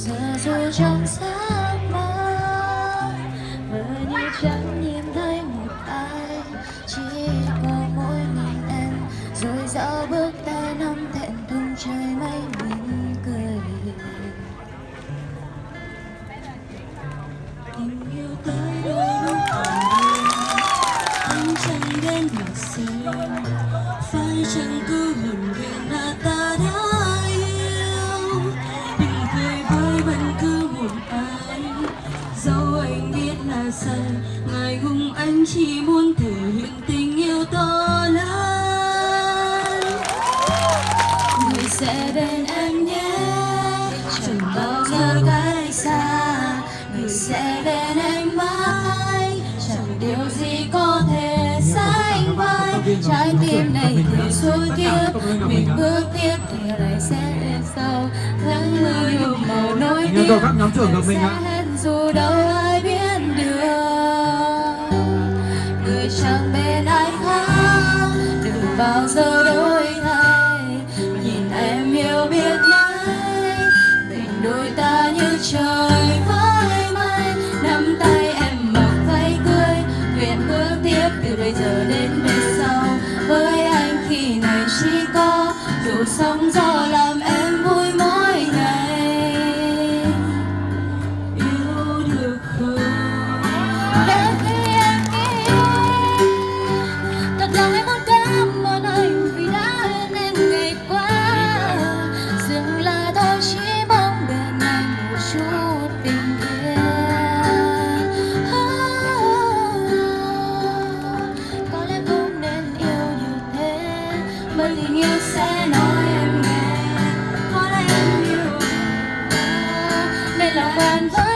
giờ dù trong giấc mơ mơ như chẳng nhìn thấy một ai chỉ có mỗi mình em rồi dạo bước tay nắm thẹn thùng trời mây mỉm cười tình yêu tới đôi lúc anh chẳng đến mà xem phải chẳng cứ hồn nguyện là ta sai ngài hùng anh chỉ muốn thể hiện tình yêu to lớn. Người sẽ bên em nhé. Chẳng bao giờ cách xa. Người sẽ bên em mãi. Chẳng điều gì có thể sánh vai. Trái tim này từ suốt kiếp mình bước tiếp thì lại sẽ lên sau. Nắng mưa màu mình ạ. sẽ hết dù đâu sóng gió làm em vui mỗi ngày. Yêu được không? Đến khi em nghĩ Thật lòng em muốn cảm ơn anh Vì đã bên em ngày qua. Dừng là thôi, chỉ mong bên anh một chút tình yêu. Có lẽ không nên yêu như thế, Bởi tình yêu sẽ nói nên lòng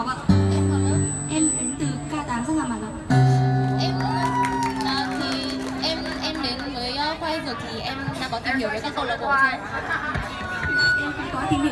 Ngọc ạ Em đến từ K8 sân làm ạ Em à, thì em em đến với uh, khoa dược thì em đã có tìm hiểu về các câu lạc bộ chưa? em cũng có tìm hiểu